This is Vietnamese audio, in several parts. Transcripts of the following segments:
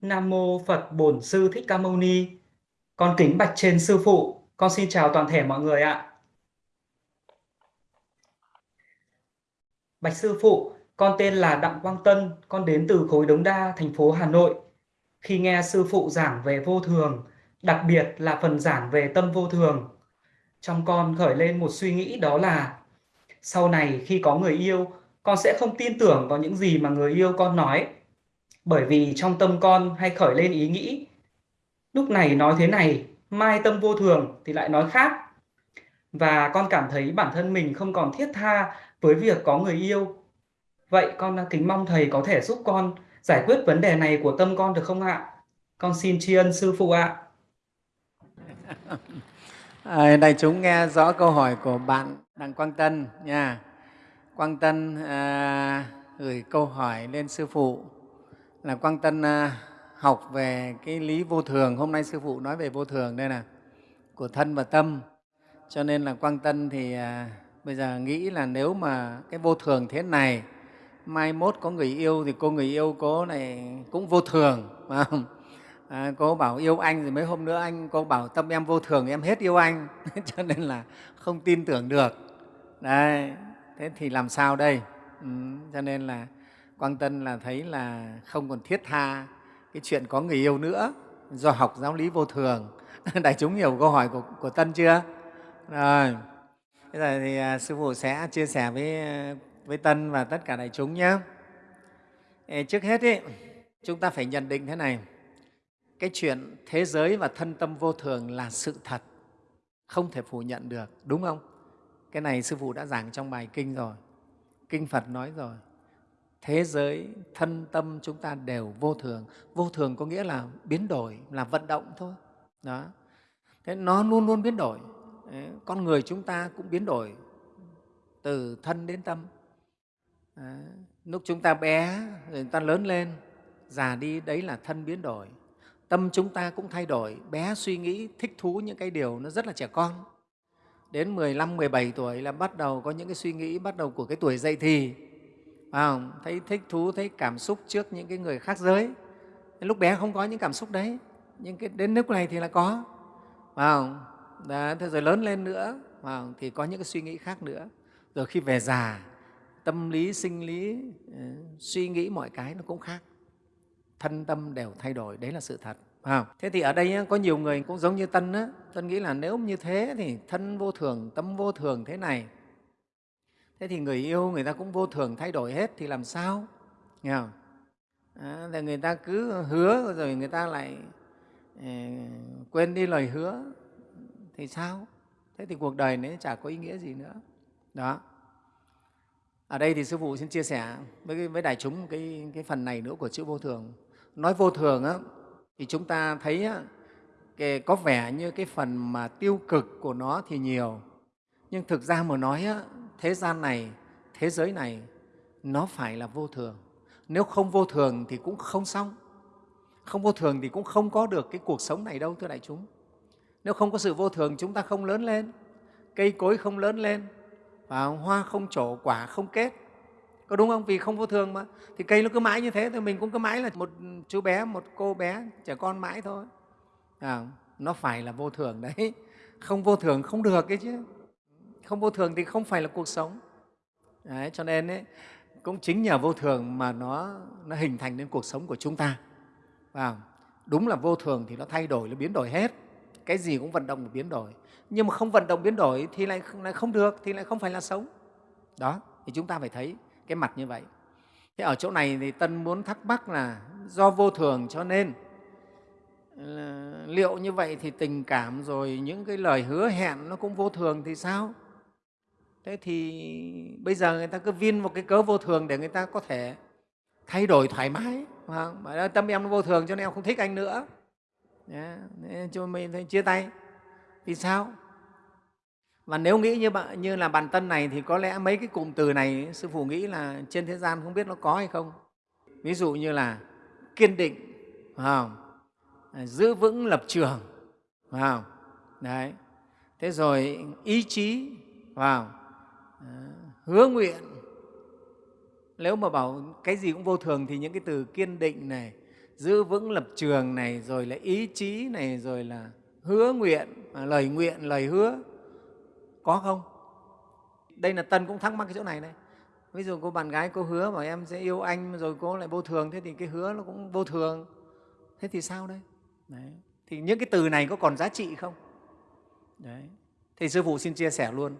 Nam mô Phật Bổn Sư Thích Ca Mâu Ni. Con kính bạch trên sư phụ. Con xin chào toàn thể mọi người ạ. Bạch sư phụ, con tên là Đặng Quang Tân, con đến từ khối Đống Đa, thành phố Hà Nội. Khi nghe sư phụ giảng về vô thường, đặc biệt là phần giảng về tâm vô thường, trong con khởi lên một suy nghĩ đó là sau này khi có người yêu, con sẽ không tin tưởng vào những gì mà người yêu con nói bởi vì trong tâm con hay khởi lên ý nghĩ lúc này nói thế này mai tâm vô thường thì lại nói khác. Và con cảm thấy bản thân mình không còn thiết tha với việc có người yêu. Vậy con kính mong thầy có thể giúp con giải quyết vấn đề này của tâm con được không ạ? Con xin tri ân sư phụ ạ. Ờ, à, đại chúng nghe rõ câu hỏi của bạn đặng quang tân nha. Quang tân à, gửi câu hỏi lên sư phụ là Quang Tân à, học về cái lý vô thường. Hôm nay Sư Phụ nói về vô thường đây là của thân và tâm. Cho nên là Quang Tân thì à, bây giờ nghĩ là nếu mà cái vô thường thế này, mai mốt có người yêu thì cô người yêu cô này cũng vô thường. Phải không? À, cô bảo yêu anh rồi mấy hôm nữa anh cô bảo tâm em vô thường em hết yêu anh cho nên là không tin tưởng được đấy thế thì làm sao đây ừ, cho nên là Quang Tân là thấy là không còn thiết tha cái chuyện có người yêu nữa do học giáo lý vô thường. Đại chúng hiểu câu hỏi của, của Tân chưa? Rồi, bây giờ thì à, Sư Phụ sẽ chia sẻ với, với Tân và tất cả đại chúng nhé. Trước hết, ý, chúng ta phải nhận định thế này, cái chuyện thế giới và thân tâm vô thường là sự thật, không thể phủ nhận được, đúng không? Cái này Sư Phụ đã giảng trong bài Kinh rồi, Kinh Phật nói rồi thế giới thân tâm chúng ta đều vô thường. Vô thường có nghĩa là biến đổi là vận động thôi. Đó. Thế nó luôn luôn biến đổi. Đấy, con người chúng ta cũng biến đổi từ thân đến tâm. Đấy. lúc chúng ta bé rồi chúng ta lớn lên già đi đấy là thân biến đổi. Tâm chúng ta cũng thay đổi. Bé suy nghĩ thích thú những cái điều nó rất là trẻ con. Đến 15, 17 tuổi là bắt đầu có những cái suy nghĩ bắt đầu của cái tuổi dậy thì à, thấy thích thú thấy cảm xúc trước những cái người khác giới. Lúc bé không có những cảm xúc đấy. Nhưng cái, đến lúc này thì là có. À, đó, thế rồi lớn lên nữa. À, thì có những cái suy nghĩ khác nữa. Rồi khi về già tâm lý sinh lý ừ, suy nghĩ mọi cái nó cũng khác. Thân tâm đều thay đổi đấy là sự thật. À, thế thì ở đây có nhiều người cũng giống như tân á. Tân nghĩ là nếu như thế thì thân vô thường tâm vô thường thế này thế thì người yêu người ta cũng vô thường thay đổi hết thì làm sao? Nghe không? À, người ta cứ hứa rồi người ta lại eh, quên đi lời hứa. Thì sao? Thế thì cuộc đời này chả có ý nghĩa gì nữa. Đó. Ở đây thì sư phụ xin chia sẻ với, với đại chúng cái, cái phần này nữa của chữ vô thường. Nói vô thường á, thì chúng ta thấy á, cái, có vẻ như cái phần mà tiêu cực của nó thì nhiều. Nhưng thực ra mà nói á, thế gian này, thế giới này nó phải là vô thường. Nếu không vô thường thì cũng không xong. Không vô thường thì cũng không có được cái cuộc sống này đâu, thưa đại chúng. Nếu không có sự vô thường, chúng ta không lớn lên, cây cối không lớn lên, và hoa không trổ, quả không kết. Có đúng không? Vì không vô thường mà. Thì cây nó cứ mãi như thế, thì mình cũng cứ mãi là một chú bé, một cô bé, trẻ con mãi thôi. À, nó phải là vô thường đấy. Không vô thường không được cái chứ không vô thường thì không phải là cuộc sống. Đấy, cho nên ấy, cũng chính nhờ vô thường mà nó, nó hình thành nên cuộc sống của chúng ta. Và đúng là vô thường thì nó thay đổi nó biến đổi hết. Cái gì cũng vận động và biến đổi. Nhưng mà không vận động biến đổi thì lại, lại không được thì lại không phải là sống. Đó thì chúng ta phải thấy cái mặt như vậy. Thế ở chỗ này thì tân muốn thắc mắc là do vô thường cho nên liệu như vậy thì tình cảm rồi những cái lời hứa hẹn nó cũng vô thường thì sao? Thế thì bây giờ người ta cứ vin một cái cớ vô thường để người ta có thể thay đổi thoải mái vâng, mà tâm em nó vô thường cho nên em không thích anh nữa yeah. cho mình chia tay vì sao và nếu nghĩ như, bạn, như là bản tân này thì có lẽ mấy cái cụm từ này sư phụ nghĩ là trên thế gian không biết nó có hay không ví dụ như là kiên định không? À, giữ vững lập trường không? Đấy. thế rồi ý chí vào Ờ, hứa nguyện. Nếu mà bảo cái gì cũng vô thường thì những cái từ kiên định này, giữ vững lập trường này, rồi là ý chí này, rồi là hứa nguyện à, lời nguyện, lời hứa, có không? Đây là tân cũng thắc mắc cái chỗ này này ví dụ cô bạn gái cô hứa bảo em sẽ yêu anh rồi cô lại vô thường, thế thì cái hứa nó cũng vô thường. Thế thì sao đây đấy. thì những cái từ này có còn giá trị không? Đấy, thì sư phụ xin chia sẻ luôn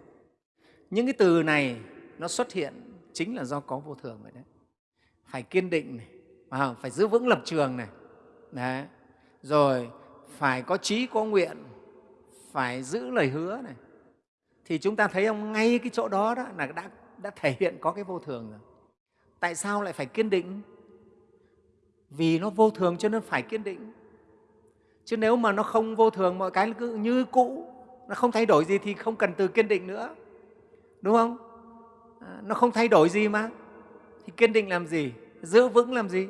những cái từ này nó xuất hiện chính là do có vô thường vậy đấy. Phải kiên định này à, phải giữ vững lập trường này. Đấy. rồi phải có trí có nguyện phải giữ lời hứa này. Thì chúng ta thấy ông ngay cái chỗ đó, đó là đã, đã thể hiện có cái vô thường rồi. Tại sao lại phải kiên định? Vì nó vô thường cho nên phải kiên định. Chứ nếu mà nó không vô thường mọi cái cứ như cũ nó không thay đổi gì thì không cần từ kiên định nữa đúng không? À, nó không thay đổi gì mà. Thì kiên định làm gì? Giữ vững làm gì?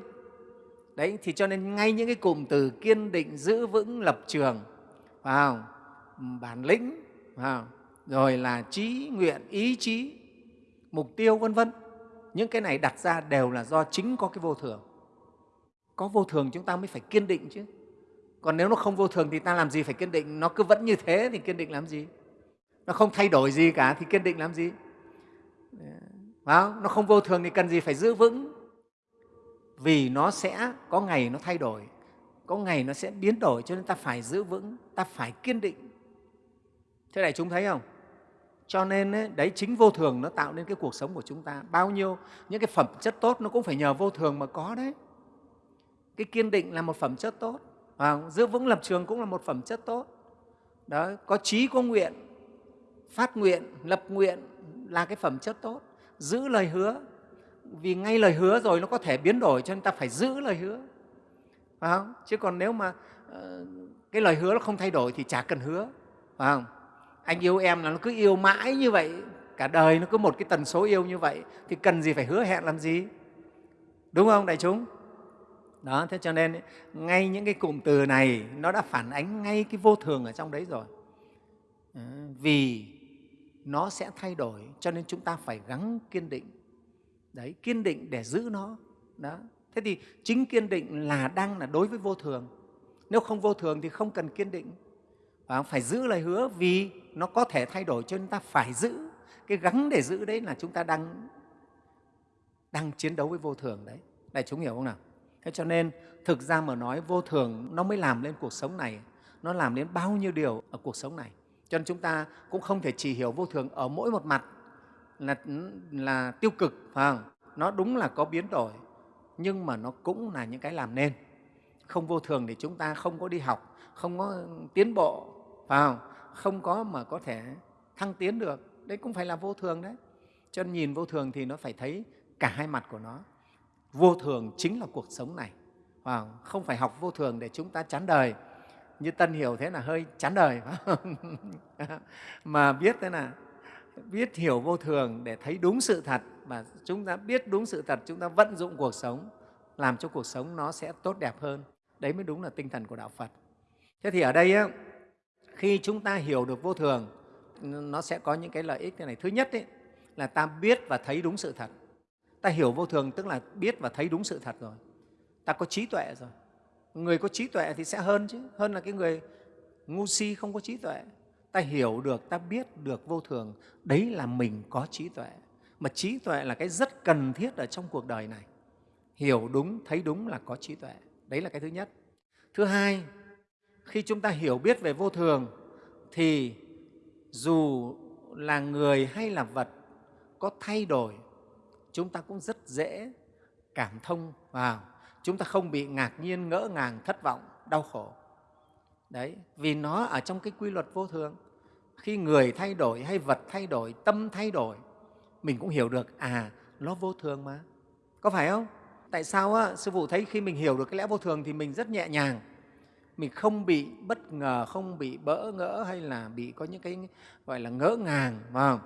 Đấy, thì cho nên ngay những cái cụm từ kiên định, giữ vững, lập trường, vào bản lĩnh, vào, rồi là trí nguyện, ý chí, mục tiêu, vân vân. Những cái này đặt ra đều là do chính có cái vô thường. Có vô thường chúng ta mới phải kiên định chứ. Còn nếu nó không vô thường thì ta làm gì phải kiên định? Nó cứ vẫn như thế thì kiên định làm gì? Nó không thay đổi gì cả thì kiên định làm gì? Không? nó không vô thường thì cần gì phải giữ vững. Vì nó sẽ có ngày nó thay đổi có ngày nó sẽ biến đổi cho nên ta phải giữ vững ta phải kiên định. Thế này chúng thấy không? Cho nên ấy, đấy chính vô thường nó tạo nên cái cuộc sống của chúng ta. Bao nhiêu những cái phẩm chất tốt nó cũng phải nhờ vô thường mà có đấy. Cái kiên định là một phẩm chất tốt. Và giữ vững lập trường cũng là một phẩm chất tốt. Đó có trí có nguyện phát nguyện, lập nguyện là cái phẩm chất tốt. Giữ lời hứa, vì ngay lời hứa rồi nó có thể biến đổi cho nên ta phải giữ lời hứa. Phải không? chứ còn nếu mà ờ, cái lời hứa nó không thay đổi thì chả cần hứa. Phải không? anh yêu em là nó cứ yêu mãi như vậy, cả đời nó cứ một cái tần số yêu như vậy, thì cần gì phải hứa hẹn làm gì? Đúng không, đại chúng? Đó, thế cho nên ngay những cái cụm từ này nó đã phản ánh ngay cái vô thường ở trong đấy rồi. Ờ, vì nó sẽ thay đổi, cho nên chúng ta phải gắng kiên định. Đấy, kiên định để giữ nó. Đó. Thế thì chính kiên định là đang là đối với vô thường. Nếu không vô thường thì không cần kiên định. Và phải giữ lời hứa vì nó có thể thay đổi cho nên ta phải giữ. Cái gắng để giữ đấy là chúng ta đang đang chiến đấu với vô thường đấy. Đại chúng hiểu không nào? Thế cho nên thực ra mà nói vô thường nó mới làm lên cuộc sống này. Nó làm đến bao nhiêu điều ở cuộc sống này? Cho nên chúng ta cũng không thể chỉ hiểu vô thường ở mỗi một mặt là, là tiêu cực phải không? nó đúng là có biến đổi nhưng mà nó cũng là những cái làm nên. Không vô thường thì chúng ta không có đi học không có tiến bộ phải không? Không có mà có thể thăng tiến được. Đấy cũng phải là vô thường đấy. Cho nên nhìn vô thường thì nó phải thấy cả hai mặt của nó. Vô thường chính là cuộc sống này không phải học vô thường để chúng ta chán đời như tân hiểu thế là hơi chán đời. Mà biết thế là biết hiểu vô thường để thấy đúng sự thật. Và chúng ta biết đúng sự thật chúng ta vận dụng cuộc sống làm cho cuộc sống nó sẽ tốt đẹp hơn. Đấy mới đúng là tinh thần của đạo phật. Thế thì ở đây ấy, khi chúng ta hiểu được vô thường nó sẽ có những cái lợi ích thế này. Thứ nhất ấy, là ta biết và thấy đúng sự thật. Ta hiểu vô thường tức là biết và thấy đúng sự thật rồi. Ta có trí tuệ rồi người có trí tuệ thì sẽ hơn chứ. Hơn là cái người ngu si không có trí tuệ. Ta hiểu được, ta biết được vô thường. Đấy là mình có trí tuệ. Mà trí tuệ là cái rất cần thiết ở trong cuộc đời này. Hiểu đúng, thấy đúng là có trí tuệ. Đấy là cái thứ nhất. Thứ hai, khi chúng ta hiểu biết về vô thường, thì dù là người hay là vật có thay đổi, chúng ta cũng rất dễ cảm thông vào chúng ta không bị ngạc nhiên ngỡ ngàng thất vọng đau khổ. Đấy vì nó ở trong cái quy luật vô thường. Khi người thay đổi hay vật thay đổi tâm thay đổi mình cũng hiểu được à nó vô thường mà. Có phải không? Tại sao á, sư phụ thấy khi mình hiểu được cái lẽ vô thường thì mình rất nhẹ nhàng. Mình không bị bất ngờ không bị bỡ ngỡ hay là bị có những cái gọi là ngỡ ngàng và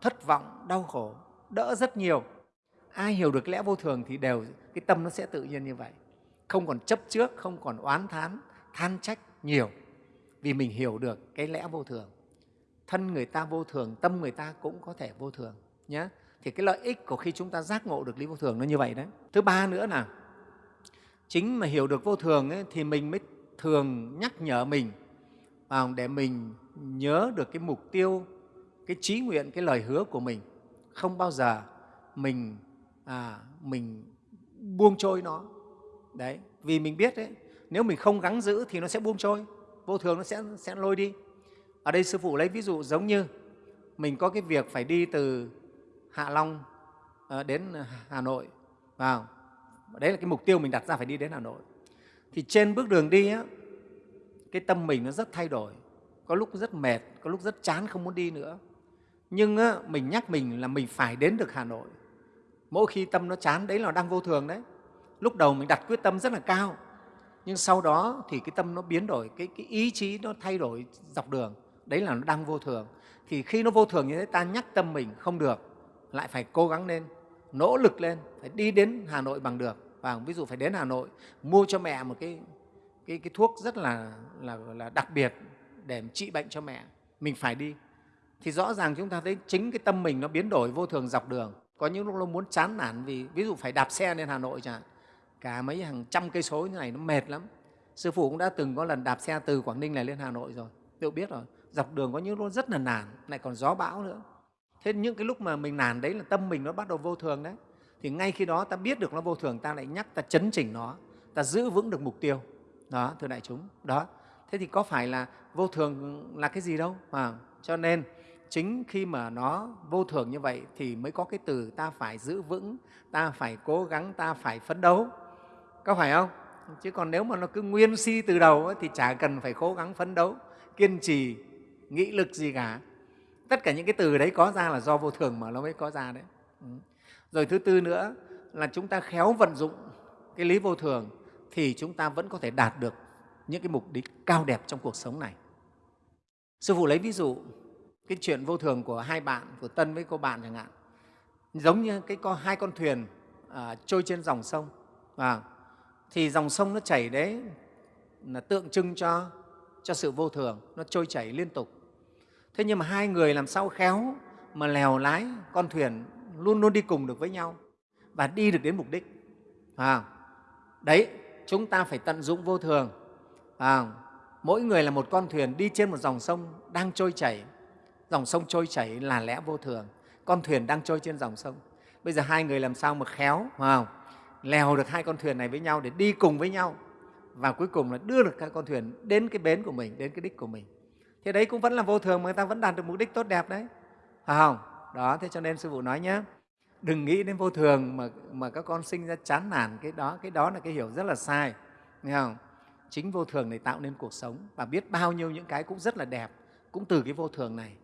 thất vọng đau khổ đỡ rất nhiều ai hiểu được lẽ vô thường thì đều cái tâm nó sẽ tự nhiên như vậy. Không còn chấp trước không còn oán thán than trách nhiều. Vì mình hiểu được cái lẽ vô thường. Thân người ta vô thường tâm người ta cũng có thể vô thường nhé thì cái lợi ích của khi chúng ta giác ngộ được lý vô thường nó như vậy đấy. Thứ ba nữa là chính mà hiểu được vô thường ấy, thì mình mới thường nhắc nhở mình vào để mình nhớ được cái mục tiêu cái trí nguyện cái lời hứa của mình. Không bao giờ mình à, mình buông trôi nó. Đấy vì mình biết đấy nếu mình không gắng giữ thì nó sẽ buông trôi vô thường nó sẽ sẽ lôi đi. Ở đây sư phụ lấy ví dụ giống như mình có cái việc phải đi từ hạ long à, đến hà nội vào. Đấy là cái mục tiêu mình đặt ra phải đi đến hà nội. Thì trên bước đường đi á, cái tâm mình nó rất thay đổi có lúc rất mệt có lúc rất chán không muốn đi nữa. Nhưng á, mình nhắc mình là mình phải đến được hà nội mỗi khi tâm nó chán đấy là đang vô thường đấy. Lúc đầu mình đặt quyết tâm rất là cao nhưng sau đó thì cái tâm nó biến đổi cái, cái ý chí nó thay đổi dọc đường. Đấy là nó đang vô thường. Thì khi nó vô thường như thế ta nhắc tâm mình không được lại phải cố gắng lên nỗ lực lên phải đi đến hà nội bằng được. Và ví dụ phải đến hà nội mua cho mẹ một cái cái, cái thuốc rất là, là, là đặc biệt để trị bệnh cho mẹ mình phải đi. Thì rõ ràng chúng ta thấy chính cái tâm mình nó biến đổi vô thường dọc đường có những lúc nó muốn chán nản vì ví dụ phải đạp xe lên hà nội chẳng hạn cả mấy hàng trăm cây số như này nó mệt lắm. Sư phụ cũng đã từng có lần đạp xe từ quảng ninh này lên hà nội rồi tự biết rồi. Dọc đường có những lúc rất là nản lại còn gió bão nữa. Thế những cái lúc mà mình nản đấy là tâm mình nó bắt đầu vô thường đấy. Thì ngay khi đó ta biết được nó vô thường ta lại nhắc ta chấn chỉnh nó ta giữ vững được mục tiêu. Đó thưa đại chúng đó. Thế thì có phải là vô thường là cái gì đâu? À, cho nên chính khi mà nó vô thường như vậy thì mới có cái từ ta phải giữ vững ta phải cố gắng ta phải phấn đấu. Có phải không? Chứ còn nếu mà nó cứ nguyên si từ đầu ấy, thì chả cần phải cố gắng phấn đấu kiên trì nghị lực gì cả. Tất cả những cái từ đấy có ra là do vô thường mà nó mới có ra đấy. Ừ. Rồi thứ tư nữa là chúng ta khéo vận dụng cái lý vô thường thì chúng ta vẫn có thể đạt được những cái mục đích cao đẹp trong cuộc sống này. Sư phụ lấy ví dụ cái chuyện vô thường của hai bạn của tân với cô bạn chẳng hạn giống như cái con hai con thuyền à, trôi trên dòng sông. À, thì dòng sông nó chảy đấy là tượng trưng cho cho sự vô thường nó trôi chảy liên tục. Thế nhưng mà hai người làm sao khéo mà lèo lái con thuyền luôn luôn đi cùng được với nhau và đi được đến mục đích. À, đấy chúng ta phải tận dụng vô thường. À, mỗi người là một con thuyền đi trên một dòng sông đang trôi chảy dòng sông trôi chảy là lẽ vô thường. Con thuyền đang trôi trên dòng sông. Bây giờ hai người làm sao mà khéo không? lèo được hai con thuyền này với nhau để đi cùng với nhau. Và cuối cùng là đưa được các con thuyền đến cái bến của mình, đến cái đích của mình. Thế đấy cũng vẫn là vô thường mà người ta vẫn đạt được mục đích tốt đẹp đấy. Phải không? Đó, thế cho nên sư phụ nói nhé đừng nghĩ đến vô thường mà mà các con sinh ra chán nản, cái đó cái đó là cái hiểu rất là sai, nghe không? Chính vô thường này tạo nên cuộc sống và biết bao nhiêu những cái cũng rất là đẹp, cũng từ cái vô thường này.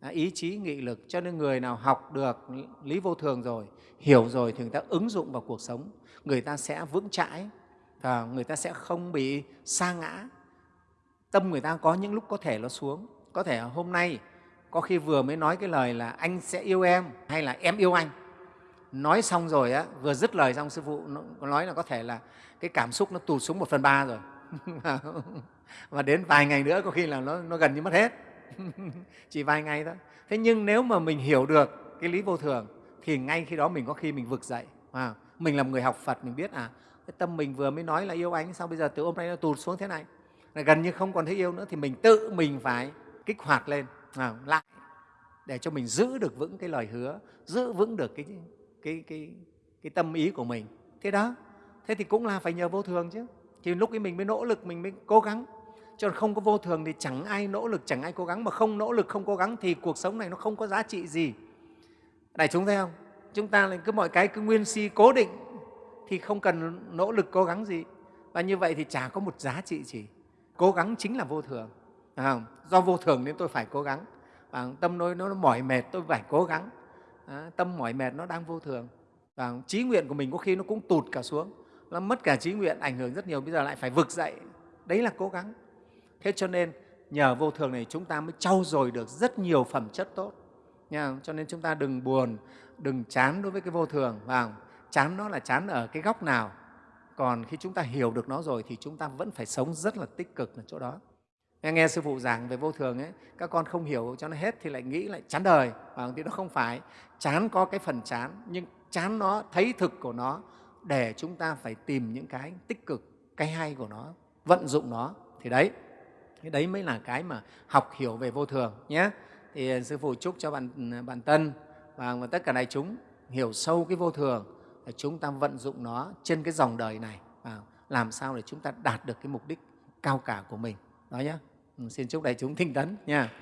À, ý chí nghị lực cho nên người nào học được lý vô thường rồi hiểu rồi thì người ta ứng dụng vào cuộc sống. Người ta sẽ vững chãi và người ta sẽ không bị sa ngã. Tâm người ta có những lúc có thể nó xuống. Có thể hôm nay có khi vừa mới nói cái lời là anh sẽ yêu em hay là em yêu anh. Nói xong rồi á vừa dứt lời xong sư phụ nói là có thể là cái cảm xúc nó tụt xuống một phần ba rồi. Và đến vài ngày nữa có khi là nó, nó gần như mất hết. chỉ vài ngày thôi. Thế nhưng nếu mà mình hiểu được cái lý vô thường thì ngay khi đó mình có khi mình vực dậy à, mình là một người học phật mình biết à cái tâm mình vừa mới nói là yêu anh sao bây giờ từ hôm nay nó tụt xuống thế này? Là gần như không còn thấy yêu nữa thì mình tự mình phải kích hoạt lên à, lại để cho mình giữ được vững cái lời hứa giữ vững được cái, cái, cái, cái tâm ý của mình. Thế đó. Thế thì cũng là phải nhờ vô thường chứ. Thì lúc ấy mình mới nỗ lực mình mới cố gắng cho nên không có vô thường thì chẳng ai nỗ lực chẳng ai cố gắng. Mà không nỗ lực không cố gắng thì cuộc sống này nó không có giá trị gì. Đại chúng thấy không? Chúng ta lại cứ mọi cái cứ nguyên si cố định thì không cần nỗ lực cố gắng gì. Và như vậy thì chả có một giá trị gì. Cố gắng chính là vô thường. À, do vô thường nên tôi phải cố gắng. Tâm nó, nó mỏi mệt tôi phải cố gắng. À, tâm mỏi mệt nó đang vô thường. Và trí nguyện của mình có khi nó cũng tụt cả xuống. Nó mất cả trí nguyện ảnh hưởng rất nhiều bây giờ lại phải vực dậy. Đấy là cố gắng thế cho nên nhờ vô thường này chúng ta mới trau dồi được rất nhiều phẩm chất tốt. Nha cho nên chúng ta đừng buồn đừng chán đối với cái vô thường vào chán nó là chán ở cái góc nào. Còn khi chúng ta hiểu được nó rồi thì chúng ta vẫn phải sống rất là tích cực ở chỗ đó. Nghe, nghe sư phụ giảng về vô thường ấy các con không hiểu cho nó hết thì lại nghĩ lại chán đời và thì nó không phải. Chán có cái phần chán nhưng chán nó thấy thực của nó để chúng ta phải tìm những cái tích cực cái hay của nó vận dụng nó. Thì đấy cái đấy mới là cái mà học hiểu về vô thường nhé. Thì ờ, sư phụ chúc cho bạn ừ, bạn tân và tất cả đại chúng hiểu sâu cái vô thường để chúng ta vận dụng nó trên cái dòng đời này và làm sao để chúng ta đạt được cái mục đích cao cả của mình. Đó nhé. Ừ, xin chúc đại chúng thinh tấn nha.